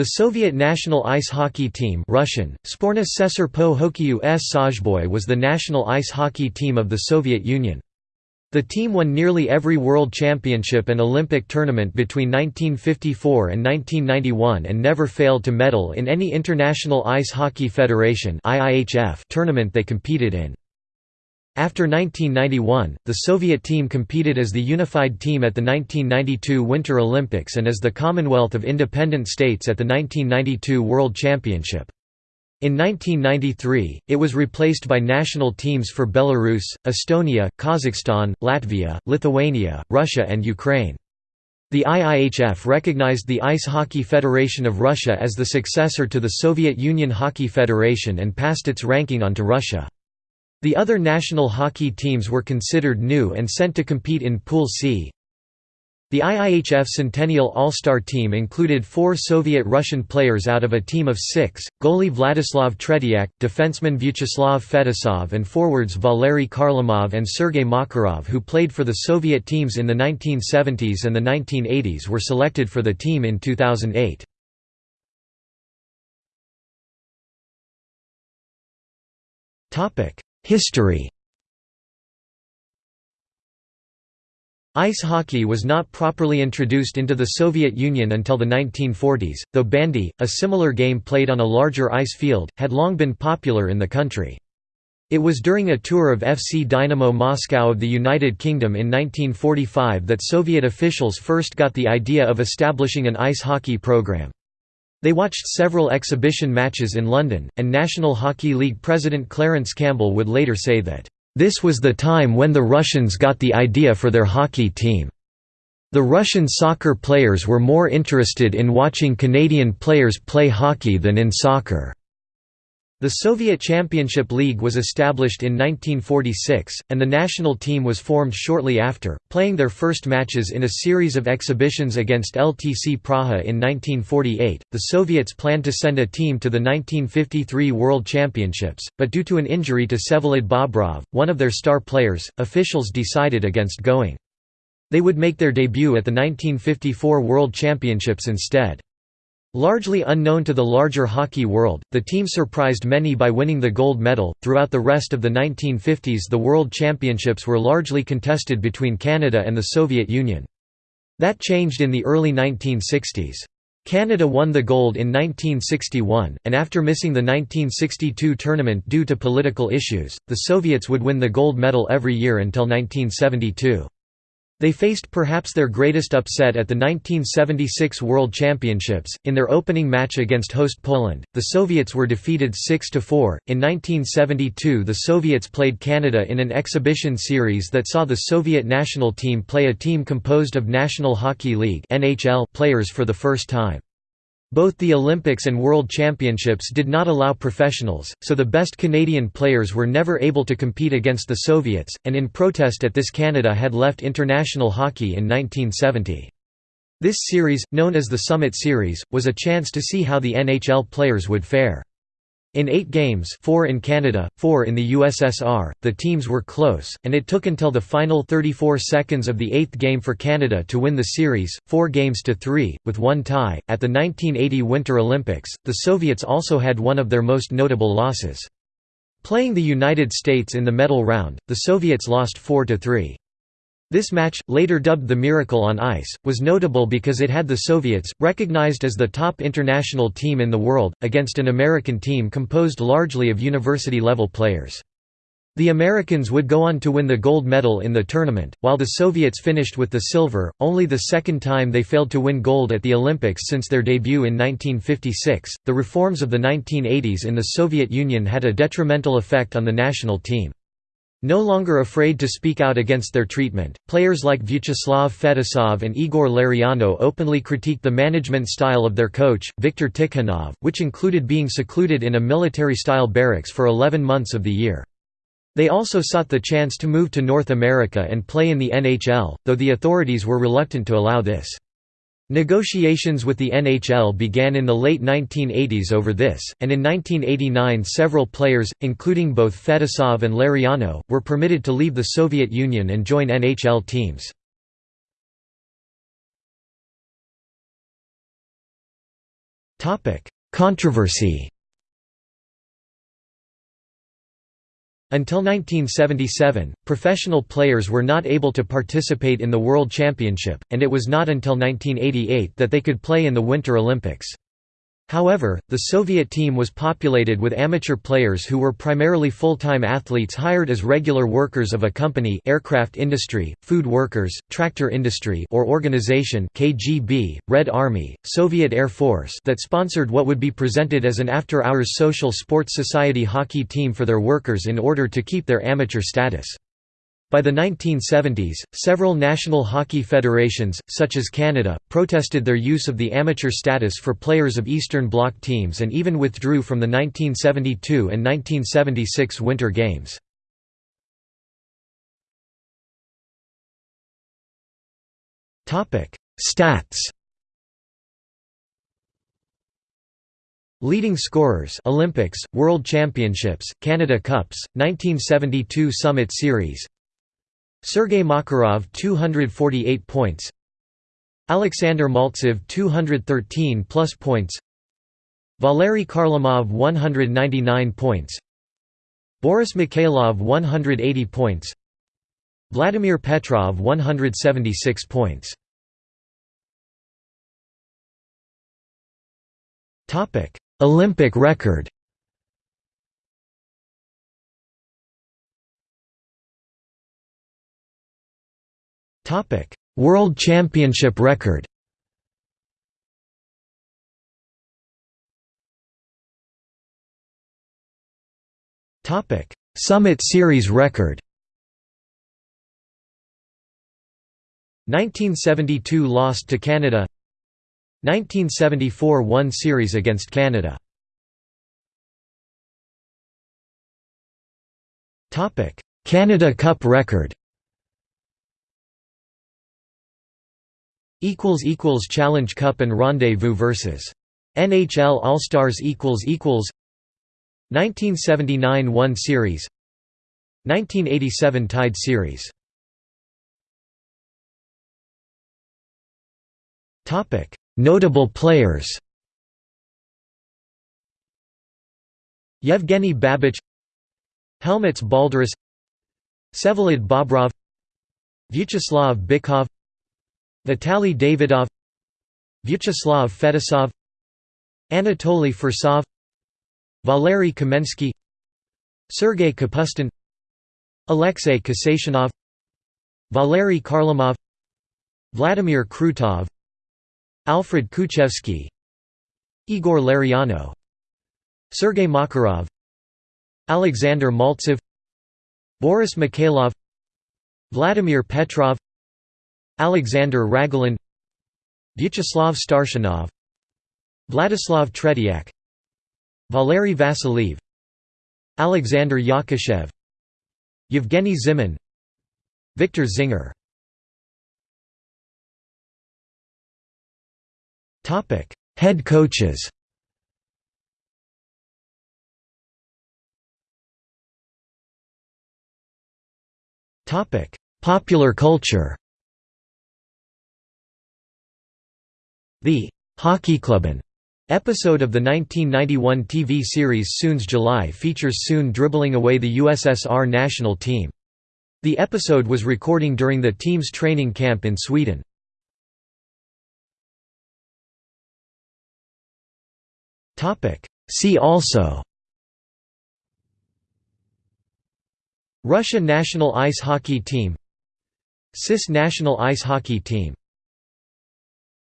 The Soviet national ice hockey team Russian, Sporna Sesar po Hokyu s Sozhboy was the national ice hockey team of the Soviet Union. The team won nearly every World Championship and Olympic tournament between 1954 and 1991 and never failed to medal in any International Ice Hockey Federation tournament they competed in. After 1991, the Soviet team competed as the unified team at the 1992 Winter Olympics and as the Commonwealth of Independent States at the 1992 World Championship. In 1993, it was replaced by national teams for Belarus, Estonia, Kazakhstan, Latvia, Lithuania, Russia and Ukraine. The IIHF recognized the Ice Hockey Federation of Russia as the successor to the Soviet Union Hockey Federation and passed its ranking on to Russia. The other national hockey teams were considered new and sent to compete in Pool C. The IIHF Centennial All-Star team included four Soviet-Russian players out of a team of six, goalie Vladislav Tretiak, defenseman Vyacheslav Fetisov and forwards Valery Kharlamov and Sergei Makarov who played for the Soviet teams in the 1970s and the 1980s were selected for the team in 2008. History Ice hockey was not properly introduced into the Soviet Union until the 1940s, though bandy, a similar game played on a larger ice field, had long been popular in the country. It was during a tour of FC Dynamo Moscow of the United Kingdom in 1945 that Soviet officials first got the idea of establishing an ice hockey program. They watched several exhibition matches in London, and National Hockey League president Clarence Campbell would later say that, "...this was the time when the Russians got the idea for their hockey team. The Russian soccer players were more interested in watching Canadian players play hockey than in soccer." The Soviet Championship League was established in 1946, and the national team was formed shortly after, playing their first matches in a series of exhibitions against LTC Praha in 1948. The Soviets planned to send a team to the 1953 World Championships, but due to an injury to Vsevolod Bobrov, one of their star players, officials decided against going. They would make their debut at the 1954 World Championships instead. Largely unknown to the larger hockey world, the team surprised many by winning the gold medal. Throughout the rest of the 1950s, the World Championships were largely contested between Canada and the Soviet Union. That changed in the early 1960s. Canada won the gold in 1961, and after missing the 1962 tournament due to political issues, the Soviets would win the gold medal every year until 1972. They faced perhaps their greatest upset at the 1976 World Championships. In their opening match against host Poland, the Soviets were defeated 6 4. In 1972, the Soviets played Canada in an exhibition series that saw the Soviet national team play a team composed of National Hockey League (NHL) players for the first time. Both the Olympics and World Championships did not allow professionals, so the best Canadian players were never able to compete against the Soviets, and in protest at this Canada had left international hockey in 1970. This series, known as the Summit Series, was a chance to see how the NHL players would fare. In eight games four in Canada, four in the USSR, the teams were close, and it took until the final 34 seconds of the eighth game for Canada to win the series, four games to three, with one tie. At the 1980 Winter Olympics, the Soviets also had one of their most notable losses. Playing the United States in the medal round, the Soviets lost 4–3. This match, later dubbed the Miracle on Ice, was notable because it had the Soviets, recognized as the top international team in the world, against an American team composed largely of university-level players. The Americans would go on to win the gold medal in the tournament, while the Soviets finished with the silver, only the second time they failed to win gold at the Olympics since their debut in 1956. The reforms of the 1980s in the Soviet Union had a detrimental effect on the national team. No longer afraid to speak out against their treatment, players like Vyacheslav Fetisov and Igor Larionov openly critiqued the management style of their coach, Viktor Tikhonov, which included being secluded in a military-style barracks for 11 months of the year. They also sought the chance to move to North America and play in the NHL, though the authorities were reluctant to allow this. Negotiations with the NHL began in the late 1980s over this, and in 1989 several players, including both Fetisov and Larionov, were permitted to leave the Soviet Union and join NHL teams. Controversy Until 1977, professional players were not able to participate in the World Championship, and it was not until 1988 that they could play in the Winter Olympics. However, the Soviet team was populated with amateur players who were primarily full-time athletes hired as regular workers of a company aircraft industry, food workers, tractor industry or organization KGB, Red Army, Soviet Air Force that sponsored what would be presented as an after-hours social sports society hockey team for their workers in order to keep their amateur status. By the 1970s, several national hockey federations, such as Canada, protested their use of the amateur status for players of Eastern Bloc teams and even withdrew from the 1972 and 1976 Winter Games. Stats Leading scorers Olympics, World Championships, Canada Cups, 1972 Summit Series Sergei Makarov 248 points. Alexander Maltsev 213 plus points. Valery Kharlamov 199 points. Boris Mikhailov 180 points. Vladimir Petrov 176 points. Olympic record World Championship record. Summit Series record. 1972 lost to Canada. 1974 won series against Canada. Canada Cup record equals equals Challenge Cup and Rendezvous versus NHL All-Stars equals equals 1979 1 series 1987 tied series. Topic Notable players. Yevgeny Babich Helmuts Balderis Vsevolod Bobrov Vyacheslav Bychkov Vitaly Davidov Vyacheslav Fetisov Anatoly Firsov Valery Kamensky Sergei Kapustin Alexei Kasatonov Valery Kharlamov Vladimir Krutov Alfred Kuchevsky Igor Larionov Sergei Makarov Alexander Maltsev Boris Mikhailov Vladimir Petrov Alexander Ragulin Vyacheslav Starshinov Vladislav Tretiak Valery Vasiliev Alexander Yakushev Yevgeny Zimin Victor Zinger. Head coaches. Popular culture The Hockeyklubben episode of the 1991 TV series Sunes jul features Soon dribbling away the USSR national team. The episode was recording during the team's training camp in Sweden. See also Russia national ice hockey team CIS national ice hockey team